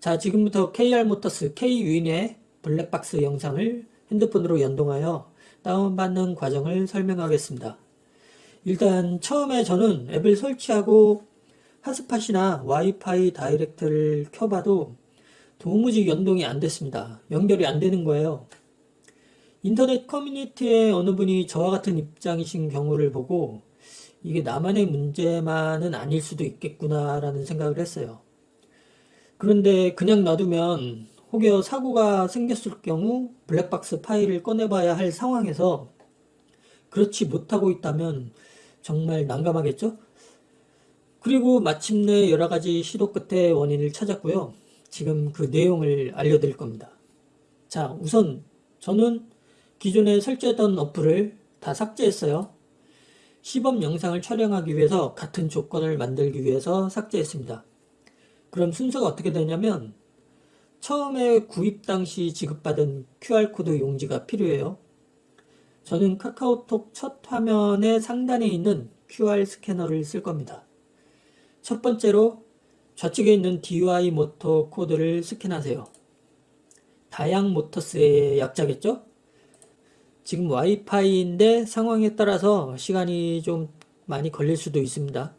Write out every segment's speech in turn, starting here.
자, 지금부터 KR모터스 K윈의 블랙박스 영상을 핸드폰으로 연동하여 다운받는 과정을 설명하겠습니다. 일단 처음에 저는 앱을 설치하고 핫스팟이나 와이파이 다이렉트를 켜봐도 도무지 연동이 안 됐습니다. 연결이 안 되는 거예요. 인터넷 커뮤니티에 어느 분이 저와 같은 입장이신 경우를 보고 이게 나만의 문제만은 아닐 수도 있겠구나라는 생각을 했어요. 그런데 그냥 놔두면 혹여 사고가 생겼을 경우 블랙박스 파일을 꺼내봐야 할 상황에서 그렇지 못하고 있다면 정말 난감하겠죠? 그리고 마침내 여러 가지 시도 끝에 원인을 찾았고요. 지금 그 내용을 알려드릴 겁니다. 자, 우선 저는 기존에 설치했던 어플을 다 삭제했어요. 시범 영상을 촬영하기 위해서 같은 조건을 만들기 위해서 삭제했습니다. 그럼 순서가 어떻게 되냐면 처음에 구입 당시 지급받은 QR코드 용지가 필요해요. 저는 카카오톡 첫 화면의 상단에 있는 QR 스캐너를 쓸 겁니다. 첫 번째로 좌측에 있는 DY 모터 코드를 스캔하세요. 다양 모터스의 약자겠죠? 지금 와이파이인데 상황에 따라서 시간이 좀 많이 걸릴 수도 있습니다.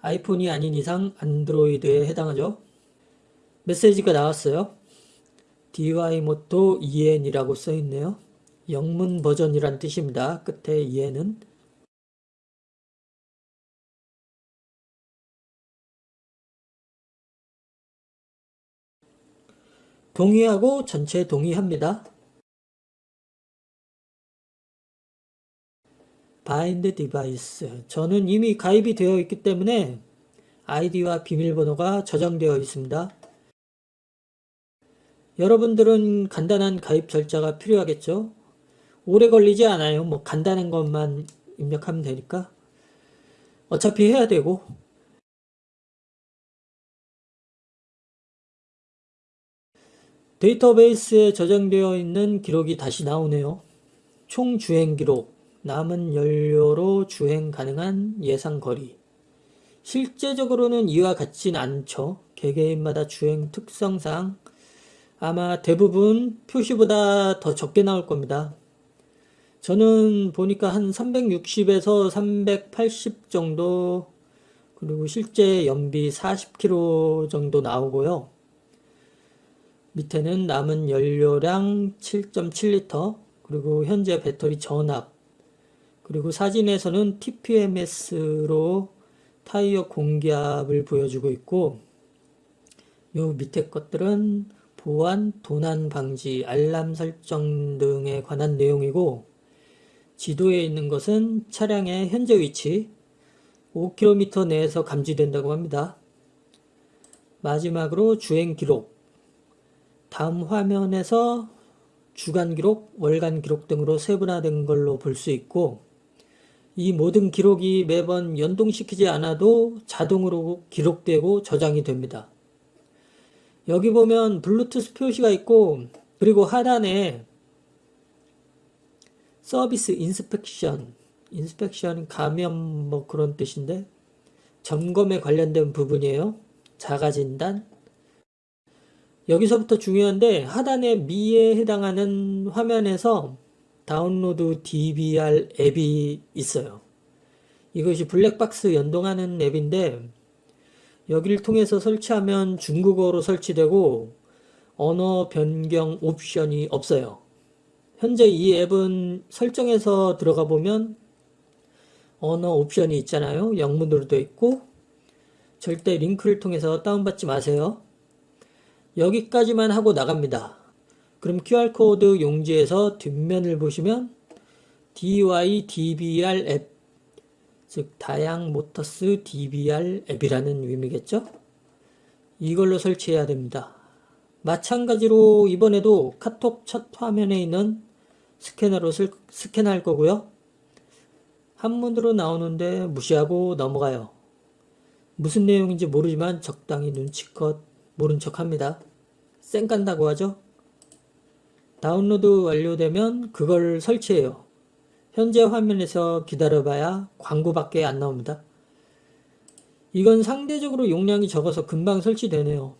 아이폰이 아닌 이상 안드로이드에 해당하죠. 메시지가 나왔어요. DY모토 EN이라고 써있네요. 영문 버전이란 뜻입니다. 끝에 EN은 동의하고 전체 동의합니다. bind device. 저는 이미 가입이 되어 있기 때문에 아이디와 비밀번호가 저장되어 있습니다. 여러분들은 간단한 가입 절차가 필요하겠죠? 오래 걸리지 않아요. 뭐 간단한 것만 입력하면 되니까. 어차피 해야 되고. 데이터베이스에 저장되어 있는 기록이 다시 나오네요. 총 주행 기록, 남은 연료로 주행 가능한 예상 거리. 실제적으로는 이와 같진 않죠. 개개인마다 주행 특성상 아마 대부분 표시보다 더 적게 나올 겁니다. 저는 보니까 한 360에서 380 정도 그리고 실제 연비 40km 정도 나오고요. 밑에는 남은 연료량 7.7리터 그리고 현재 배터리 전압 그리고 사진에서는 TPMS로 타이어 공기압을 보여주고 있고 요 밑에 것들은 보안, 도난 방지, 알람 설정 등에 관한 내용이고 지도에 있는 것은 차량의 현재 위치 5km 내에서 감지된다고 합니다. 마지막으로 주행 기록 다음 화면에서 주간 기록, 월간 기록 등으로 세분화된 걸로 볼 수 있고 이 모든 기록이 매번 연동시키지 않아도 자동으로 기록되고 저장이 됩니다. 여기 보면 블루투스 표시가 있고 그리고 하단에 service inspection inspection 점검 뭐 그런 뜻인데 점검에 관련된 부분이에요. 자가진단 여기서부터 중요한데 하단에 미에 해당하는 화면에서 다운로드 DVR 앱이 있어요. 이것이 블랙박스 연동하는 앱인데 여기를 통해서 설치하면 중국어로 설치되고 언어 변경 옵션이 없어요. 현재 이 앱은 설정에서 들어가 보면 언어 옵션이 있잖아요. 영문으로 되어 있고 절대 링크를 통해서 다운받지 마세요. 여기까지만 하고 나갑니다. 그럼 QR코드 용지에서 뒷면을 보시면 DY DBR 앱, 즉 다양 모터스 DBR 앱이라는 의미겠죠? 이걸로 설치해야 됩니다. 마찬가지로 이번에도 카톡 첫 화면에 있는 스캐너로 스캔할 거고요. 한문으로 나오는데 무시하고 넘어가요. 무슨 내용인지 모르지만 적당히 눈치껏 모른 척 합니다. 쌩 깐다고 하죠? 다운로드 완료되면 그걸 설치해요. 현재 화면에서 기다려봐야 광고밖에 안 나옵니다. 이건 상대적으로 용량이 적어서 금방 설치되네요.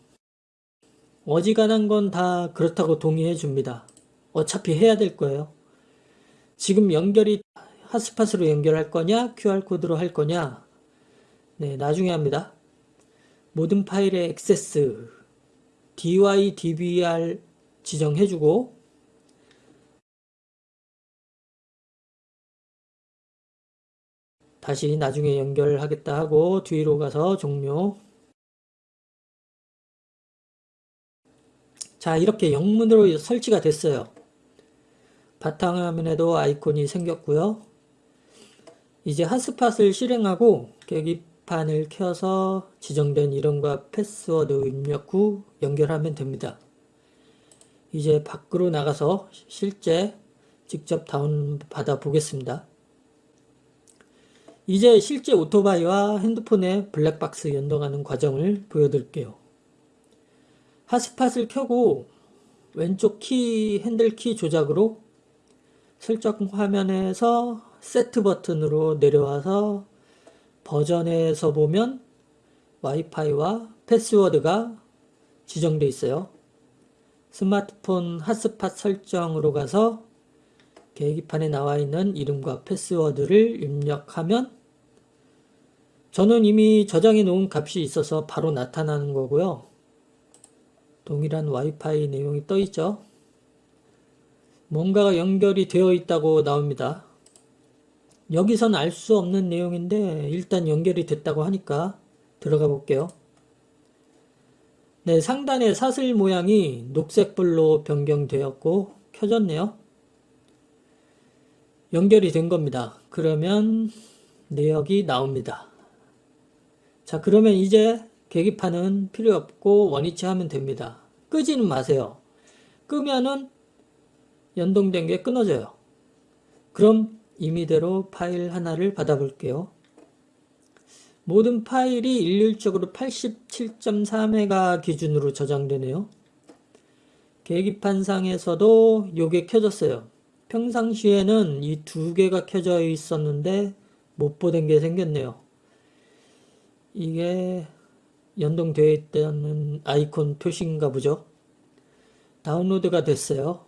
어지간한 건 다 그렇다고 동의해 줍니다. 어차피 해야 될 거예요. 지금 연결이 핫스팟으로 연결할 거냐, QR코드로 할 거냐, 네, 나중에 합니다. 모든 파일의 액세스, dy, dbr 지정해주고, 다시 나중에 연결하겠다 하고 뒤로 가서 종료. 자, 이렇게 영문으로 설치가 됐어요. 바탕화면에도 아이콘이 생겼고요. 이제 핫스팟을 실행하고 계기판을 켜서 지정된 이름과 패스워드 입력 후 연결하면 됩니다. 이제 밖으로 나가서 실제 직접 다운받아 보겠습니다. 이제 실제 오토바이와 핸드폰의 블랙박스 연동하는 과정을 보여드릴게요. 핫스팟을 켜고 왼쪽 키 핸들 키 조작으로 설정 화면에서 세트 버튼으로 내려와서 버전에서 보면 와이파이와 패스워드가 지정되어 있어요. 스마트폰 핫스팟 설정으로 가서 계기판에 나와 있는 이름과 패스워드를 입력하면 저는 이미 저장해 놓은 값이 있어서 바로 나타나는 거고요. 동일한 와이파이 내용이 떠 있죠. 뭔가가 연결이 되어 있다고 나옵니다. 여기선 알 수 없는 내용인데 일단 연결이 됐다고 하니까 들어가 볼게요. 네, 상단의 사슬 모양이 녹색불로 변경되었고 켜졌네요. 연결이 된 겁니다. 그러면 내역이 나옵니다. 자, 그러면 이제 계기판은 필요 없고 원위치 하면 됩니다. 끄지는 마세요. 끄면은 연동된 게 끊어져요. 그럼 임의대로 파일 하나를 받아볼게요. 모든 파일이 일률적으로 87.3회가 기준으로 저장되네요. 계기판상에서도 요게 켜졌어요. 평상시에는 이 두 개가 켜져 있었는데 못 보던 게 생겼네요. 이게 연동되어 있다는 아이콘 표시인가 보죠. 다운로드가 됐어요.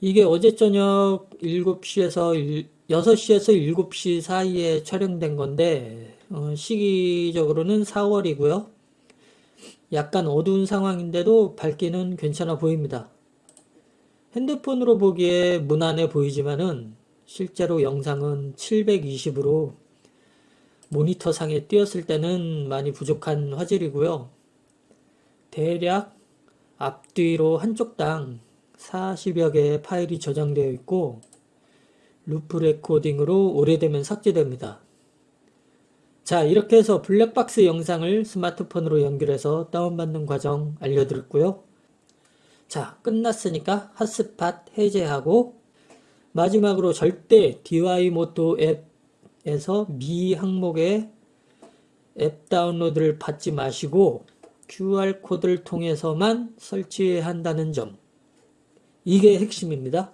이게 어제 저녁 7시에서 6시에서 7시 사이에 촬영된 건데 어, 시기적으로는 4월이고요. 약간 어두운 상황인데도 밝기는 괜찮아 보입니다. 핸드폰으로 보기에 무난해 보이지만은 실제로 영상은 720으로 모니터 상에 띄었을 때는 많이 부족한 화질이고요. 대략 앞뒤로 한쪽당 40여 개의 파일이 저장되어 있고 loop recording으로 오래되면 삭제됩니다. 자 이렇게 해서 블랙박스 영상을 스마트폰으로 연결해서 다운받는 과정 알려드렸고요. 자 끝났으니까 핫스팟 해제하고 마지막으로 절대 DY 모토 앱 에서 미 항목에 앱 다운로드를 받지 마시고 QR코드를 통해서만 설치한다는 점 이게 핵심입니다.